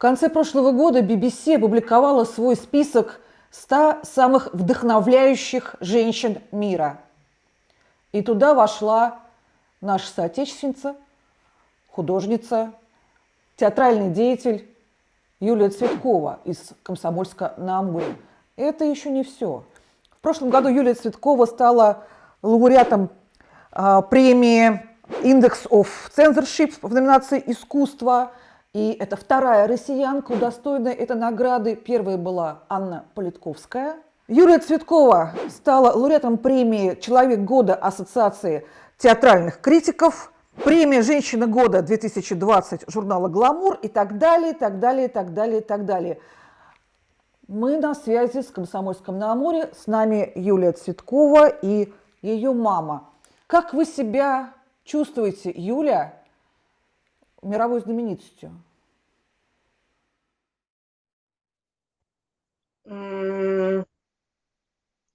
конце прошлого года BBC опубликовала свой список 100 самых вдохновляющих женщин мира. И туда вошла наша соотечественница, художница, театральный деятель Юлия Цветкова из Комсомольска на Амуре. Это еще не все. В прошлом году Юлия Цветкова стала лауреатом э, премии Index of Censorship в номинации «Искусство». И это вторая россиянка, удостоенная этой награды. Первая была Анна Политковская. Юлия Цветкова стала лауреатом премии «Человек года» Ассоциации театральных критиков, премия «Женщина года 2020» журнала «Гламур» и так далее, и так далее, и так далее, и так далее. Мы на связи с Комсомольском на Амуре. С нами Юлия Цветкова и ее мама. Как вы себя чувствуете, Юля, мировой знаменитостью?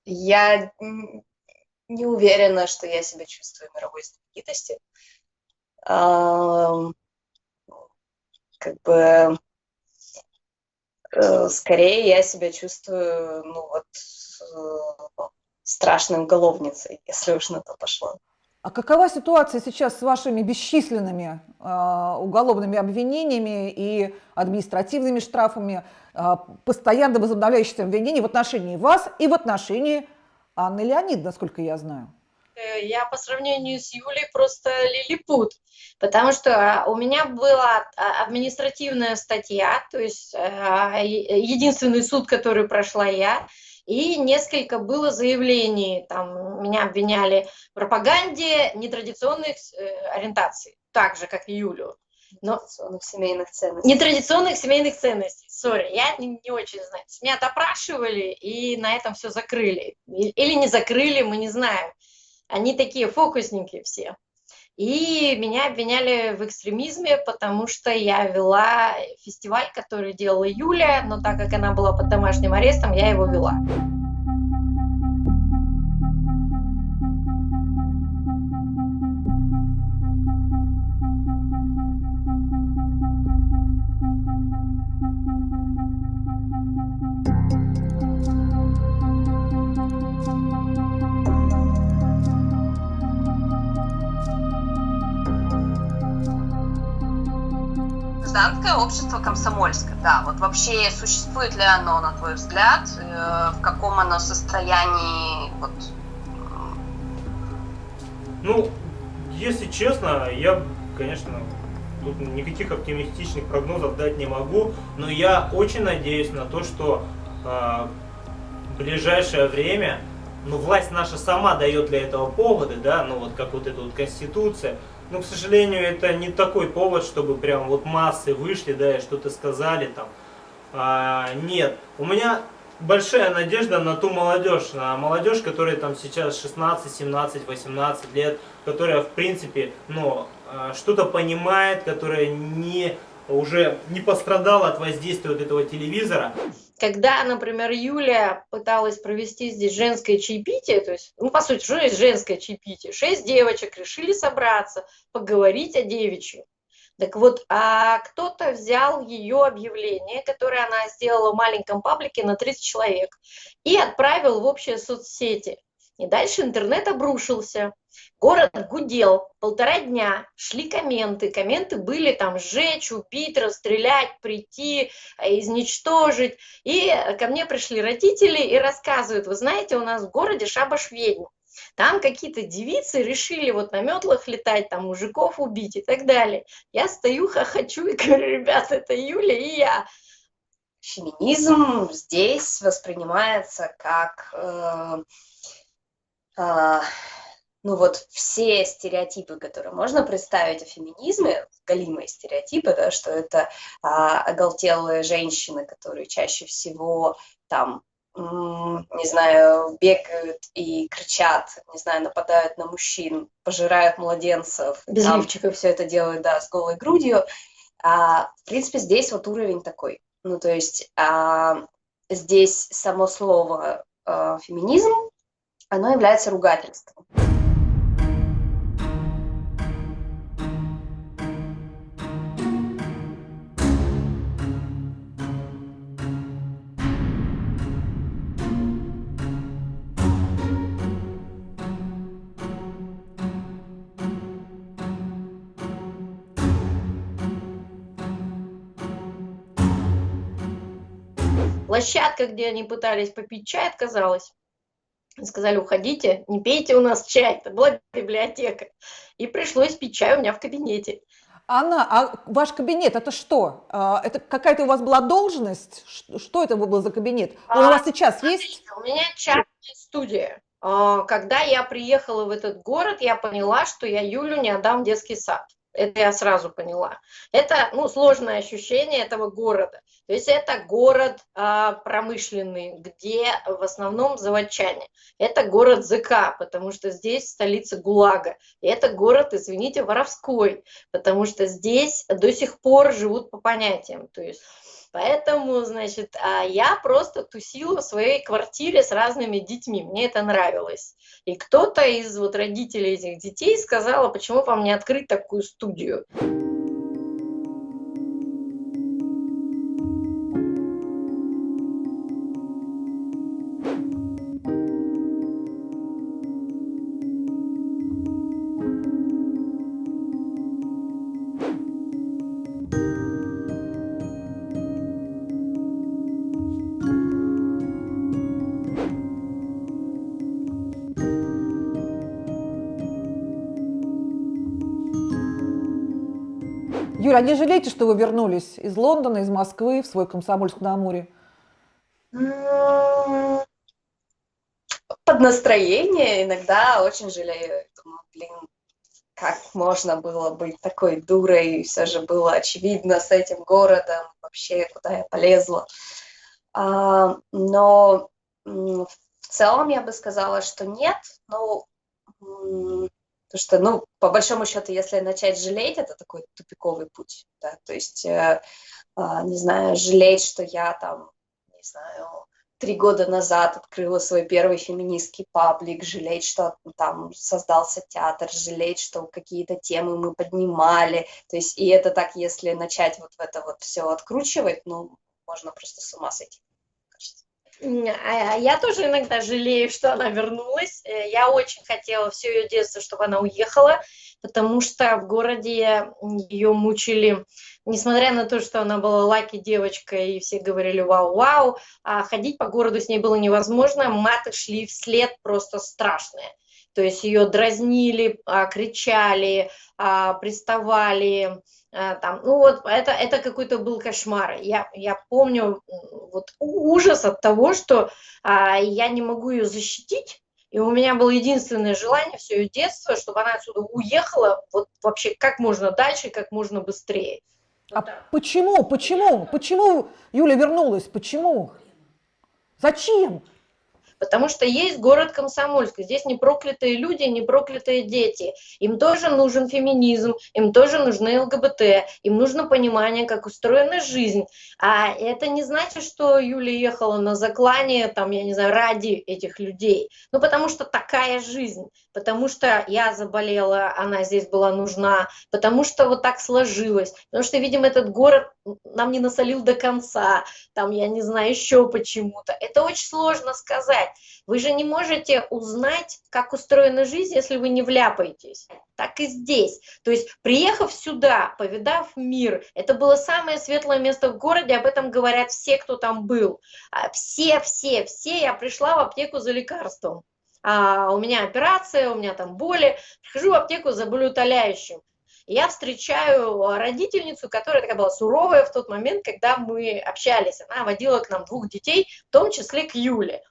Я не уверена, что я себя чувствую мировой знаменитостью. Как бы э, скорее я себя чувствую, ну вот, э, страшной уголовницей, если уж на то пошло. А какова ситуация сейчас с вашими бесчисленными э, уголовными обвинениями и административными штрафами, э, постоянно возобновляющимися обвинений в отношении вас и в отношении Анны Леонид, насколько я знаю? Э, я по сравнению с Юлей просто лилипут, потому что а, у меня была а, административная статья, то есть э, единственный суд, который прошла я, и несколько было заявлений, там меня обвиняли в пропаганде нетрадиционных э, ориентаций, так же, как и Юлю. Но нетрадиционных семейных ценностей. Нетрадиционных семейных ценностей, сори, я не, не очень знаю. Меня допрашивали и на этом все закрыли. Или не закрыли, мы не знаем. Они такие фокусники все. И меня обвиняли в экстремизме, потому что я вела фестиваль, который делала Юля, но так как она была под домашним арестом, я его вела. Гражданское общество комсомольское, да. Вот вообще существует ли оно, на твой взгляд, э, в каком оно состоянии, вот? Ну, если честно, я, конечно, тут никаких оптимистичных прогнозов дать не могу, но я очень надеюсь на то, что э, в ближайшее время, ну, власть наша сама дает для этого поводы, да, ну, вот как вот эта вот конституция, но, к сожалению, это не такой повод, чтобы прям вот массы вышли, да, и что-то сказали там. А, нет, у меня большая надежда на ту молодежь, на молодежь, которая там сейчас 16, 17, 18 лет, которая, в принципе, ну, а, что-то понимает, которая не уже не пострадала от воздействия вот этого телевизора. Когда, например, Юля пыталась провести здесь женское чаепитие, то есть, ну, по сути, что есть женское чаепитие? Шесть девочек решили собраться, поговорить о девичьем. Так вот, а кто-то взял ее объявление, которое она сделала в маленьком паблике на 30 человек, и отправил в общие соцсети. И дальше интернет обрушился. Город гудел полтора дня, шли комменты. Комменты были там сжечь, убить, расстрелять, прийти, э, изничтожить. И ко мне пришли родители и рассказывают, вы знаете, у нас в городе шабаш ведьм. Там какие-то девицы решили вот на метлах летать, там мужиков убить и так далее. Я стою, хохочу и говорю, ребят, это Юля и я. Феминизм здесь воспринимается как... Э, ну вот все стереотипы, которые можно представить о феминизме, галимые стереотипы, да, что это а, оголтелые женщины, которые чаще всего там, не знаю, бегают и кричат, не знаю, нападают на мужчин, пожирают младенцев. Без там, лифчика. Все это делают, да, с голой грудью. А, в принципе, здесь вот уровень такой. Ну, то есть а, здесь само слово а, феминизм, оно является ругательством. Площадка, где они пытались попить чай, отказалась. Сказали, уходите, не пейте у нас чай. Это была библиотека. И пришлось пить чай у меня в кабинете. Анна, а ваш кабинет это что? А, это какая-то у вас была должность? Что это был за кабинет? Он у вас сейчас есть? У меня частная студия. А, когда я приехала в этот город, я поняла, что я Юлю не отдам в детский сад. Это я сразу поняла. Это ну, сложное ощущение этого города. То есть это город а, промышленный, где в основном заводчане. Это город ЗК, потому что здесь столица ГУЛАГа. И это город, извините, воровской, потому что здесь до сих пор живут по понятиям. То есть Поэтому, значит, а я просто тусила в своей квартире с разными детьми. Мне это нравилось. И кто-то из вот родителей этих детей сказал, почему вам не открыть такую студию? Юля, а не жалеете, что вы вернулись из Лондона, из Москвы в свой Комсомольск на Амуре? Под настроение иногда очень жалею. Думаю, блин, как можно было быть такой дурой, все же было очевидно с этим городом, вообще куда я полезла. А, но в целом я бы сказала, что нет, но Потому что, ну, по большому счету, если начать жалеть, это такой тупиковый путь, да, то есть, э, э, не знаю, жалеть, что я там, не знаю, три года назад открыла свой первый феминистский паблик, жалеть, что там создался театр, жалеть, что какие-то темы мы поднимали, то есть, и это так, если начать вот это вот все откручивать, ну, можно просто с ума сойти. А, а я тоже иногда жалею, что она вернулась. Э, я очень хотела все ее детство, чтобы она уехала, потому что в городе ее мучили, несмотря на то, что она была лаки девочкой, и все говорили вау-вау, а ходить по городу с ней было невозможно, маты шли вслед просто страшные. То есть ее дразнили, а, кричали, приставали, Э, там, ну вот это, это какой-то был кошмар. Я, я помню вот ужас от того, что а, я не могу ее защитить, и у меня было единственное желание все ее детство, чтобы она отсюда уехала вот вообще как можно дальше, как можно быстрее. А вот почему, почему, почему Юля вернулась, почему? Зачем? Потому что есть город Комсомольск, здесь не проклятые люди, не проклятые дети. Им тоже нужен феминизм, им тоже нужны ЛГБТ, им нужно понимание, как устроена жизнь. А это не значит, что Юля ехала на заклание, там, я не знаю, ради этих людей. Ну, потому что такая жизнь, потому что я заболела, она здесь была нужна, потому что вот так сложилось, потому что, видимо, этот город нам не насолил до конца, там, я не знаю, еще почему-то. Это очень сложно сказать. Вы же не можете узнать, как устроена жизнь, если вы не вляпаетесь. Так и здесь. То есть, приехав сюда, повидав мир, это было самое светлое место в городе, об этом говорят все, кто там был. А все, все, все, я пришла в аптеку за лекарством. А, у меня операция, у меня там боли. Прихожу в аптеку за болеутоляющим я встречаю родительницу, которая такая была суровая в тот момент, когда мы общались. Она водила к нам двух детей, в том числе к Юле.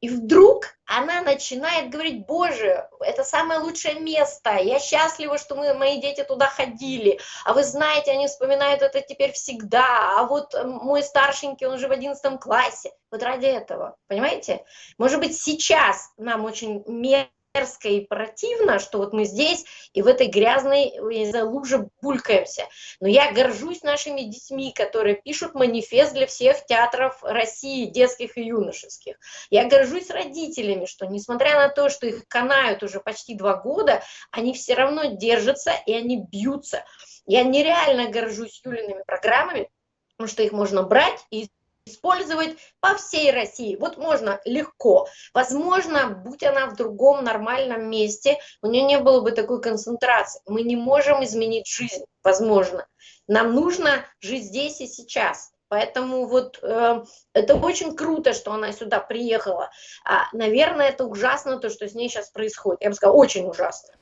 И вдруг она начинает говорить, боже, это самое лучшее место, я счастлива, что мы, мои дети туда ходили, а вы знаете, они вспоминают это теперь всегда, а вот мой старшенький, он же в одиннадцатом классе, вот ради этого, понимаете? Может быть, сейчас нам очень мерзко и противно, что вот мы здесь и в этой грязной луже булькаемся. Но я горжусь нашими детьми, которые пишут манифест для всех театров России, детских и юношеских. Я горжусь родителями, что несмотря на то, что их канают уже почти два года, они все равно держатся и они бьются. Я нереально горжусь Юлиными программами, потому что их можно брать и использовать по всей России. Вот можно легко. Возможно, будь она в другом нормальном месте, у нее не было бы такой концентрации. Мы не можем изменить жизнь, возможно. Нам нужно жить здесь и сейчас. Поэтому вот э, это очень круто, что она сюда приехала. А, наверное, это ужасно, то, что с ней сейчас происходит. Я бы сказала, очень ужасно.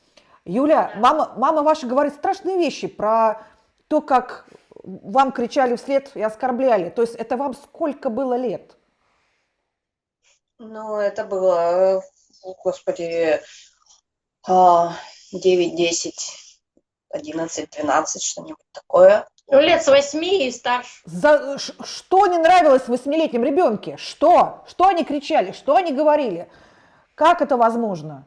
Юля, мама, мама ваша говорит страшные вещи про то, как вам кричали вслед и оскорбляли. То есть это вам сколько было лет? Ну, это было, господи, 9, 10, 11, 12, что-нибудь такое. Ну, лет с восьми и старше. За, что не нравилось восьмилетним ребенке? Что? Что они кричали? Что они говорили? Как это возможно?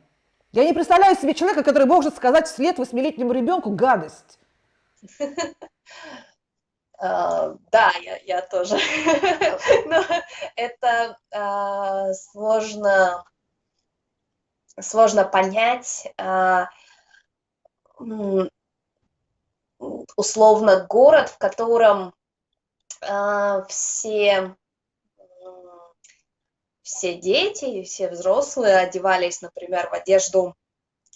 Я не представляю себе человека, который может сказать вслед восьмилетнему ребенку гадость. Uh, да, я, я тоже. Но это uh, сложно, сложно понять. Uh, условно город, в котором все все дети, все взрослые одевались, например, в одежду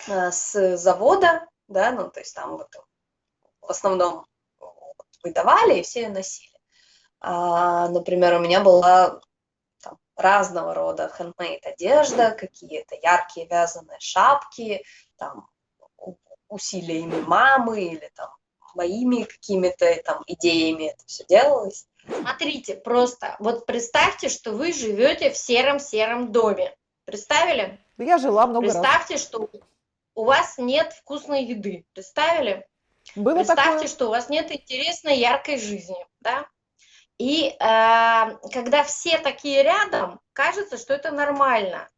с завода, да, ну, то есть там вот в основном выдавали, и все ее носили. А, например, у меня была там, разного рода handmade одежда, какие-то яркие вязаные шапки, там, усилиями мамы или там моими какими-то там идеями это все делалось. Смотрите, просто вот представьте, что вы живете в сером-сером доме. Представили? Я жила много Представьте, раз. что у вас нет вкусной еды. Представили? Было Представьте, такое. что у вас нет интересной, яркой жизни, да? И э, когда все такие рядом, кажется, что это нормально.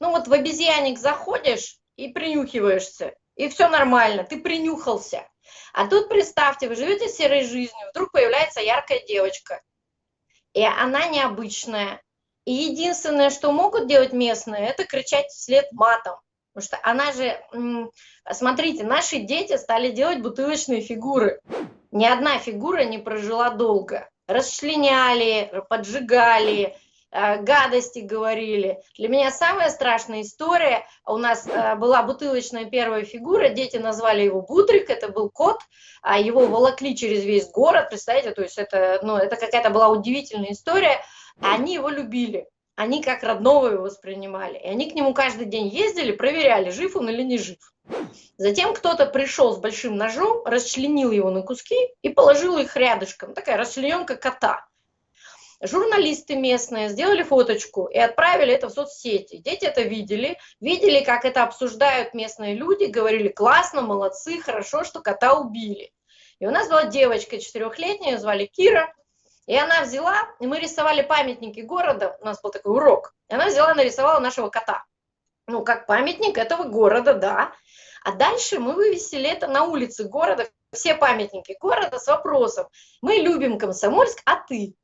Ну вот в обезьянник заходишь и принюхиваешься, и все нормально, ты принюхался. А тут представьте, вы живете серой жизнью, вдруг появляется яркая девочка, и она необычная. И единственное, что могут делать местные, это кричать вслед матом. Потому что она же, смотрите, наши дети стали делать бутылочные фигуры. Ни одна фигура не прожила долго. Расчленяли, поджигали, э, гадости говорили. Для меня самая страшная история, у нас э, была бутылочная первая фигура, дети назвали его Бутрик, это был кот, а его волокли через весь город, представляете, то есть это, ну, это какая-то была удивительная история, они его любили они как родного его воспринимали. И они к нему каждый день ездили, проверяли, жив он или не жив. Затем кто-то пришел с большим ножом, расчленил его на куски и положил их рядышком. Такая расчлененка кота. Журналисты местные сделали фоточку и отправили это в соцсети. Дети это видели, видели, как это обсуждают местные люди, говорили, классно, молодцы, хорошо, что кота убили. И у нас была девочка четырехлетняя, звали Кира, и она взяла, и мы рисовали памятники города, у нас был такой урок, и она взяла, нарисовала нашего кота. Ну, как памятник этого города, да. А дальше мы вывесили это на улице города, все памятники города с вопросом, мы любим Комсомольск, а ты?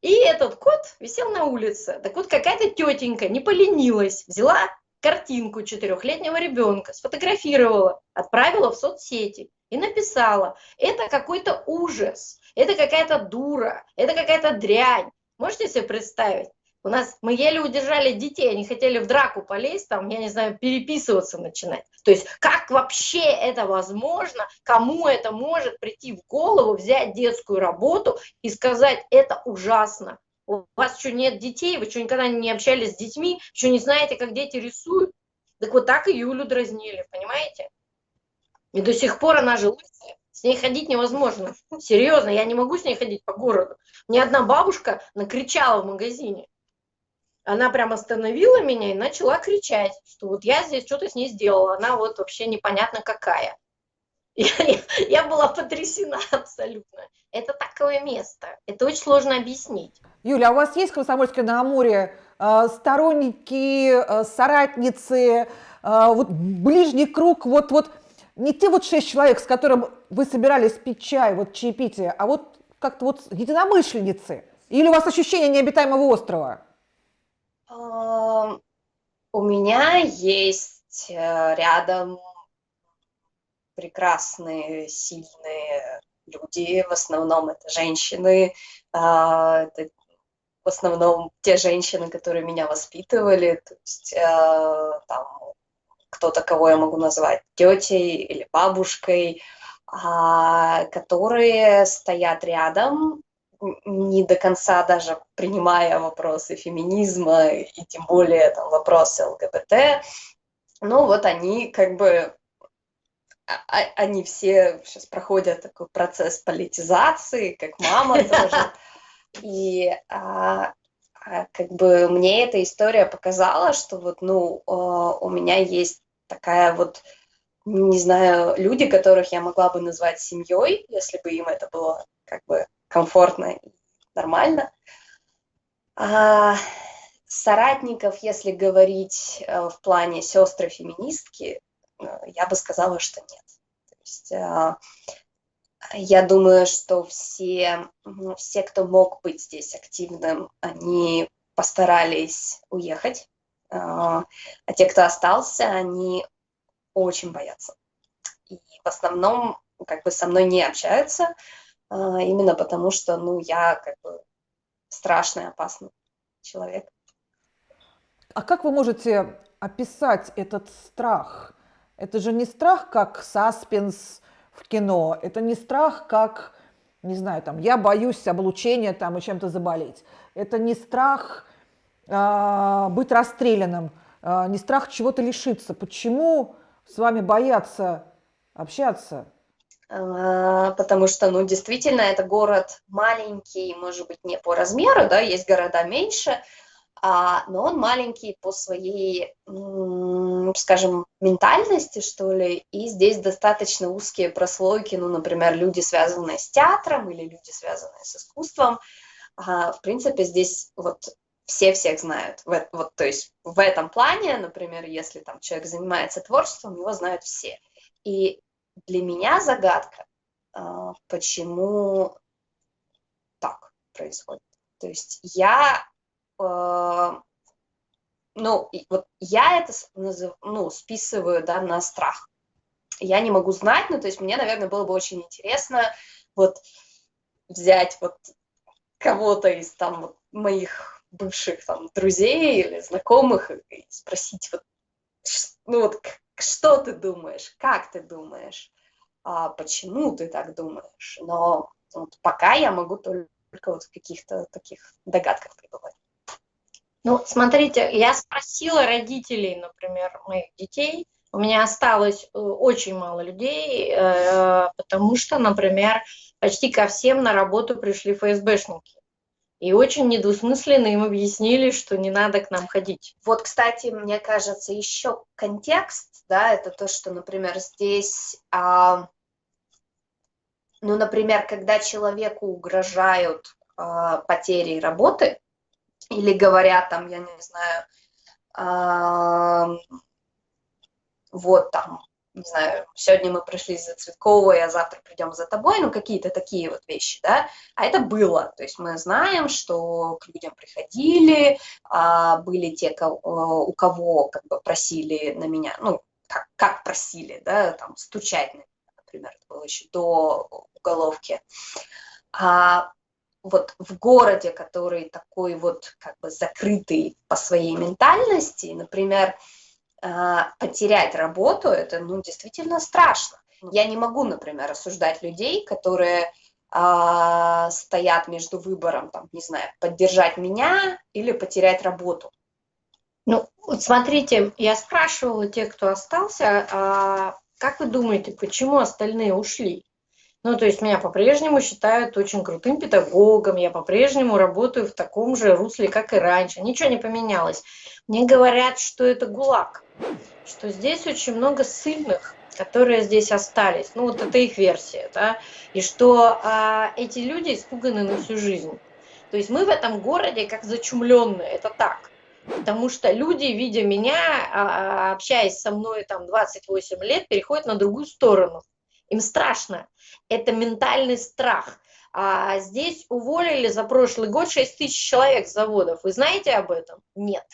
И этот кот висел на улице. Так вот какая-то тетенька не поленилась, взяла картинку четырехлетнего ребенка, сфотографировала, отправила в соцсети и написала, это какой-то ужас, это какая-то дура, это какая-то дрянь. Можете себе представить? У нас мы еле удержали детей, они хотели в драку полезть, там, я не знаю, переписываться начинать. То есть как вообще это возможно, кому это может прийти в голову, взять детскую работу и сказать, это ужасно. У вас что, нет детей, вы что, никогда не общались с детьми, что не знаете, как дети рисуют? Так вот так и Юлю дразнили, понимаете? И до сих пор она же лысая. С ней ходить невозможно. Серьезно, я не могу с ней ходить по городу. Ни одна бабушка накричала в магазине. Она прям остановила меня и начала кричать, что вот я здесь что-то с ней сделала. Она вот вообще непонятно какая. Я, я, была потрясена абсолютно. Это такое место. Это очень сложно объяснить. Юля, а у вас есть в Комсомольске на Амуре э, сторонники, э, соратницы, э, вот ближний круг, вот, вот не те вот шесть человек, с которым вы собирались пить чай, вот чаепитие, а вот как-то вот единомышленницы? Или у вас ощущение необитаемого острова? У меня есть э, рядом прекрасные, сильные люди, в основном это женщины, а, это в основном те женщины, которые меня воспитывали, то есть э, там кто-то, кого я могу назвать тетей или бабушкой, а, которые стоят рядом, не до конца даже принимая вопросы феминизма и тем более там, вопросы ЛГБТ, ну вот они как бы а, а, они все сейчас проходят такой процесс политизации, как мама тоже. И а, а, как бы мне эта история показала, что вот, ну, а, у меня есть такая вот, не знаю, люди, которых я могла бы назвать семьей, если бы им это было как бы комфортно и нормально. А, соратников, если говорить э, в плане сестры-феминистки, э, я бы сказала, что нет. То есть э, я думаю, что все, все, кто мог быть здесь активным, они постарались уехать, а те, кто остался, они очень боятся. И в основном как бы со мной не общаются, именно потому что, ну, я как бы страшный, опасный человек. А как вы можете описать этот страх? Это же не страх как саспенс в кино, это не страх как, не знаю, там, я боюсь облучения там и чем-то заболеть. Это не страх э, быть расстрелянным, э, не страх чего-то лишиться. Почему с вами боятся общаться? А, потому что, ну, действительно, это город маленький, может быть, не по размеру, да, есть города меньше, а, но он маленький по своей, скажем, ментальности, что ли, и здесь достаточно узкие прослойки, ну, например, люди, связанные с театром или люди, связанные с искусством, а, в принципе, здесь вот все всех знают. В, вот, то есть в этом плане, например, если там человек занимается творчеством, его знают все. И для меня загадка, а, почему так происходит. То есть я ну, вот я это ну, списываю, да, на страх. Я не могу знать, ну, то есть мне, наверное, было бы очень интересно вот взять вот кого-то из там вот, моих бывших там друзей или знакомых и спросить вот, ну вот, что ты думаешь, как ты думаешь, а почему ты так думаешь. Но вот пока я могу только вот в каких-то таких догадках пребывать. Ну, смотрите, я спросила родителей, например, моих детей, у меня осталось э, очень мало людей, э, потому что, например, почти ко всем на работу пришли ФСБшники. И очень недвусмысленно им объяснили, что не надо к нам ходить. Вот, кстати, мне кажется, еще контекст, да, это то, что, например, здесь, а, ну, например, когда человеку угрожают а, потерей работы, или говорят там, я не знаю, э, вот там, не знаю, сегодня мы пришли за Цветковой, а завтра придем за тобой, ну какие-то такие вот вещи, да, а это было, то есть мы знаем, что к людям приходили, а, были те, кого, у кого как бы просили на меня, ну, как, как просили, да, там, стучать например, это было еще до уголовки, а вот в городе, который такой вот как бы закрытый по своей ментальности, например, а, потерять работу, это ну, действительно страшно. Я не могу, например, осуждать людей, которые а, стоят между выбором, там, не знаю, поддержать меня или потерять работу. Ну, вот смотрите, я спрашивала тех, кто остался, а как вы думаете, почему остальные ушли? Ну, то есть меня по-прежнему считают очень крутым педагогом, я по-прежнему работаю в таком же русле, как и раньше, ничего не поменялось. Мне говорят, что это ГУЛАГ, что здесь очень много сильных, которые здесь остались, ну вот это их версия, да, и что а, эти люди испуганы на всю жизнь. То есть мы в этом городе как зачумленные, это так. Потому что люди, видя меня, а, общаясь со мной там 28 лет, переходят на другую сторону. Им страшно. Это ментальный страх. А здесь уволили за прошлый год 6 тысяч человек с заводов. Вы знаете об этом? Нет.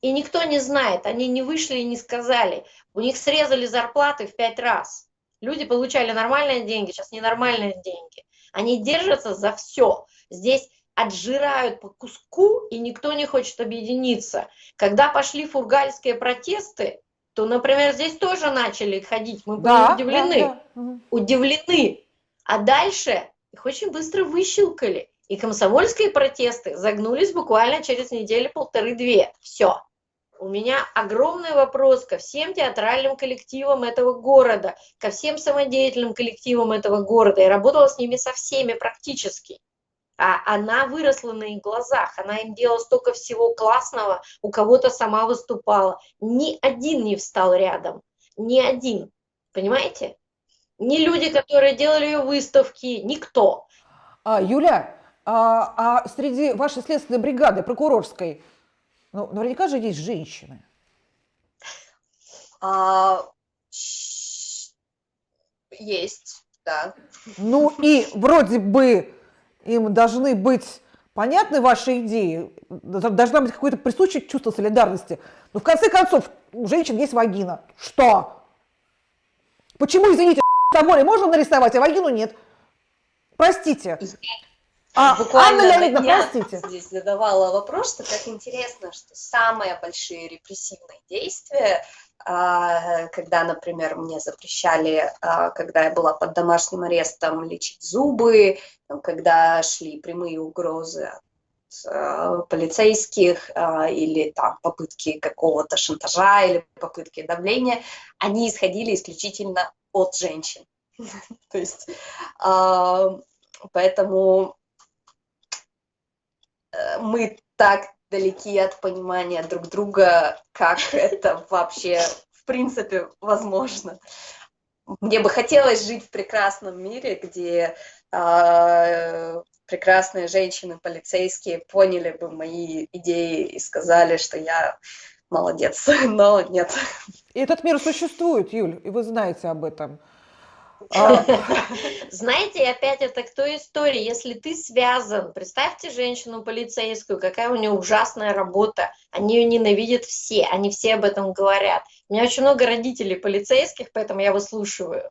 И никто не знает. Они не вышли и не сказали. У них срезали зарплаты в 5 раз. Люди получали нормальные деньги, сейчас ненормальные деньги. Они держатся за все. Здесь отжирают по куску, и никто не хочет объединиться. Когда пошли фургальские протесты, то, например, здесь тоже начали ходить, мы были да, удивлены, да, да. удивлены. А дальше их очень быстро выщелкали. И комсомольские протесты загнулись буквально через неделю-полторы-две. Все. У меня огромный вопрос ко всем театральным коллективам этого города, ко всем самодеятельным коллективам этого города. Я работала с ними со всеми практически. А она выросла на их глазах, она им делала столько всего классного, у кого-то сама выступала. Ни один не встал рядом, ни один, понимаете? Ни люди, которые делали ее выставки, никто. А, Юля, а, а среди вашей следственной бригады прокурорской, ну, наверняка же есть женщины. А, есть, да. Ну и вроде бы им должны быть понятны ваши идеи, должна быть какое-то присущее чувство солидарности. Но в конце концов, у женщин есть вагина. Что? Почему, извините, Тоборе можно нарисовать, а вагину нет? Простите. А, Буквально Анна Леонидовна, простите. здесь задавала вопрос, что как интересно, что самые большие репрессивные действия, когда, например, мне запрещали, а, когда я была под домашним арестом, лечить зубы, когда шли прямые угрозы от а, полицейских или там попытки какого-то шантажа или попытки давления, они исходили исключительно от женщин. То есть, поэтому Э, мы так далеки от понимания друг друга, как это вообще в принципе возможно. Мне бы хотелось жить в прекрасном мире, где э, прекрасные женщины, полицейские поняли бы мои идеи и сказали, что я молодец, но нет. И этот мир существует, Юль, и вы знаете об этом. А. Знаете, опять это к той истории, если ты связан, представьте женщину полицейскую, какая у нее ужасная работа, они ее ненавидят все, они все об этом говорят. У меня очень много родителей полицейских, поэтому я выслушиваю.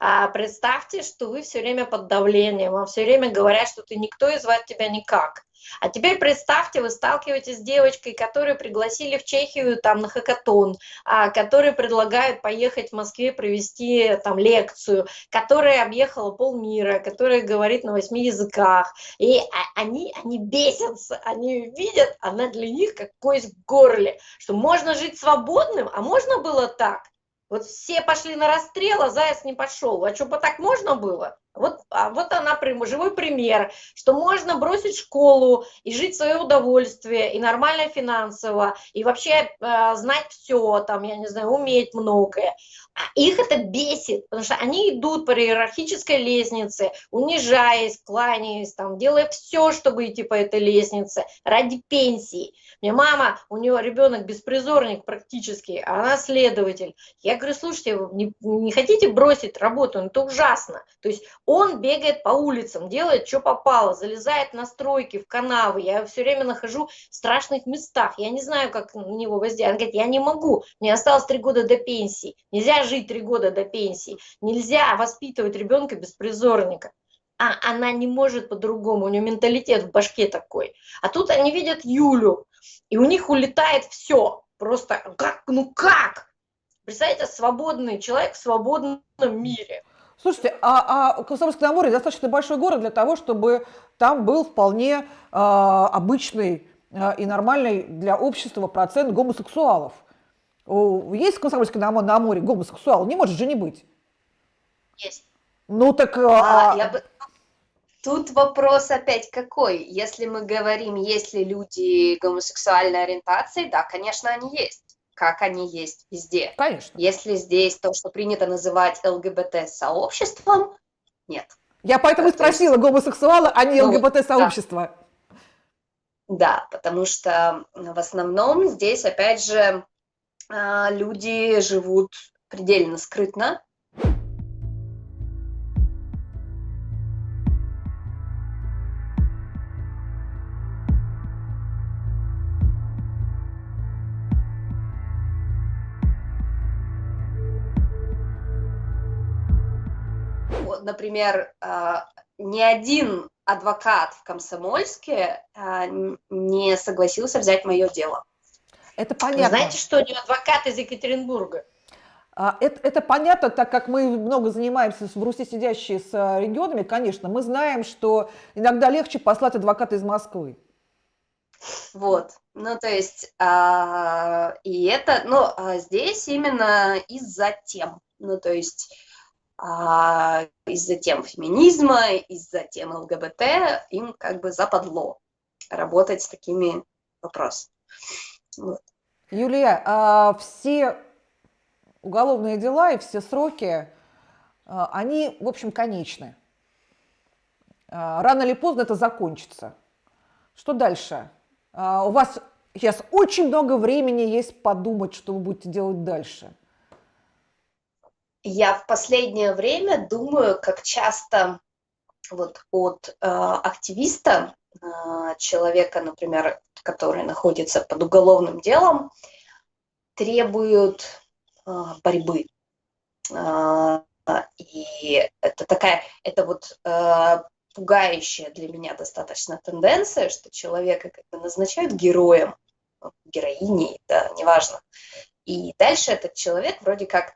А представьте, что вы все время под давлением, вам все время говорят, что ты никто и звать тебя никак. А теперь представьте, вы сталкиваетесь с девочкой, которую пригласили в Чехию там на хакатон, а, которые предлагают поехать в Москве провести там лекцию, которая объехала полмира, которая говорит на восьми языках. И они, они бесятся, они видят, она для них как кость в горле, что можно жить свободным, а можно было так. Вот все пошли на расстрел, а Заяц не пошел. А что, бы так можно было? Вот, а вот она живой пример, что можно бросить школу и жить в свое удовольствие, и нормально финансово, и вообще э, знать все, там, я не знаю, уметь многое. А их это бесит, потому что они идут по иерархической лестнице, унижаясь, кланяясь, там, делая все, чтобы идти по этой лестнице ради пенсии. Мне мама, у нее ребенок беспризорник практически, а она следователь. Я говорю, слушайте, не, не хотите бросить работу, ну, это ужасно. То есть он бегает по улицам, делает, что попало, залезает на стройки, в канавы. Я все время нахожу в страшных местах. Я не знаю, как на него воздействовать. Он говорит, я не могу, мне осталось три года до пенсии. Нельзя жить три года до пенсии. Нельзя воспитывать ребенка беспризорника. А она не может по-другому, у нее менталитет в башке такой. А тут они видят Юлю, и у них улетает все. Просто как, ну как? Представляете, свободный человек в свободном мире. Слушайте, а, а Комсомольский на Амуре достаточно большой город для того, чтобы там был вполне э, обычный э, и нормальный для общества процент гомосексуалов. Есть в Комсомольске на, на Амуре гомосексуал? Не может же не быть. Есть. Ну так... А, а... Я бы... Тут вопрос опять какой? Если мы говорим, есть ли люди гомосексуальной ориентации, да, конечно, они есть как они есть везде. Конечно. Если здесь то, что принято называть ЛГБТ-сообществом, нет. Я поэтому то спросила, гомосексуалы, а не ну, ЛГБТ-сообщество. Да. да, потому что в основном здесь, опять же, а, люди живут предельно скрытно, например, а, ни один адвокат в Комсомольске а, не согласился взять мое дело. Это понятно. Знаете, что не адвокат из Екатеринбурга? А, Это, это понятно, так как мы много занимаемся в Руси сидящие с а, регионами, конечно, мы знаем, что иногда легче послать адвоката из Москвы. Вот, ну то есть, а, и это, ну а здесь именно из-за тем, ну то есть из-за тем феминизма, из-за тем ЛГБТ им как бы западло работать с такими вопросами. Вот. Юлия, а все уголовные дела и все сроки, а, они, в общем, конечны. А, Рано или поздно это закончится. Что дальше? А, У вас сейчас очень много времени есть подумать, что вы будете делать дальше. Я в последнее время думаю, как часто вот от э, активиста, э, человека, например, который находится под уголовным делом, требуют э, борьбы. Э, и это такая, это вот э, пугающая для меня достаточно тенденция, что человека как бы назначают героем, героиней, да, неважно. И дальше этот человек вроде как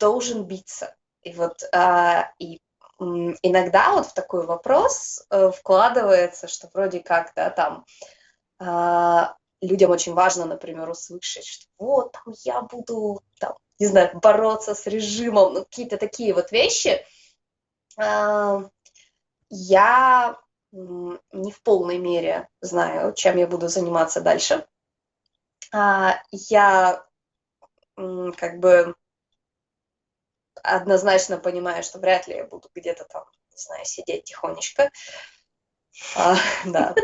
должен биться. И вот а, и иногда вот в такой вопрос э, вкладывается, что вроде как да, там а, людям очень важно, например, услышать, что вот там я буду там, не знаю, бороться с режимом, ну, какие-то такие вот вещи. А, я не в полной мере знаю, чем я буду заниматься дальше. А, я как бы однозначно понимаю, что вряд ли я буду где-то там, не знаю, сидеть тихонечко. А, да.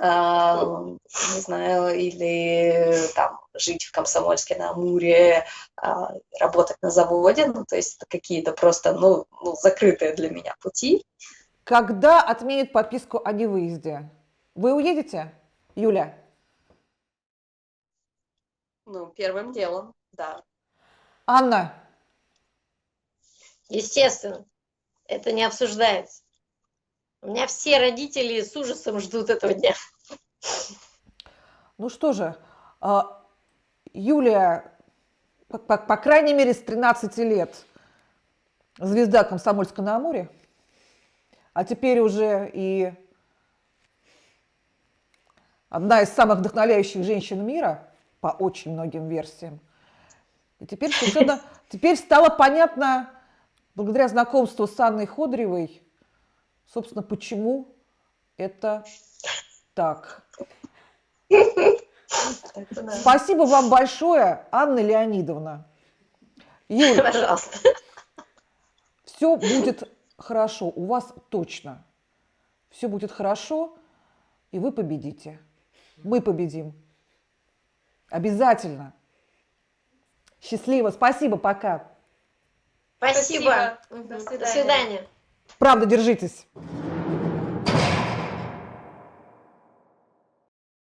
А, не знаю, или там жить в Комсомольске на Амуре, а, работать на заводе. Ну, то есть это какие-то просто, ну, ну, закрытые для меня пути. Когда отменят подписку о невыезде? Вы уедете, Юля? Ну, первым делом, да. Анна, Естественно, это не обсуждается. У меня все родители с ужасом ждут этого дня. ну что же, а, Юлия, по, по- по крайней мере, с 13 лет звезда Комсомольска на Амуре, а теперь уже и одна из самых вдохновляющих женщин мира по очень многим версиям. И теперь совершенно, теперь стало понятно, благодаря знакомству с Анной Ходоревой, собственно, почему это так. Спасибо вам большое, Анна Леонидовна. Юля, Пожалуйста. все будет хорошо, у вас точно. Все будет хорошо, и вы победите. Мы победим. Обязательно. Счастливо. Спасибо, пока. Спасибо. Спасибо. До свидания. свидания. Правда, держитесь.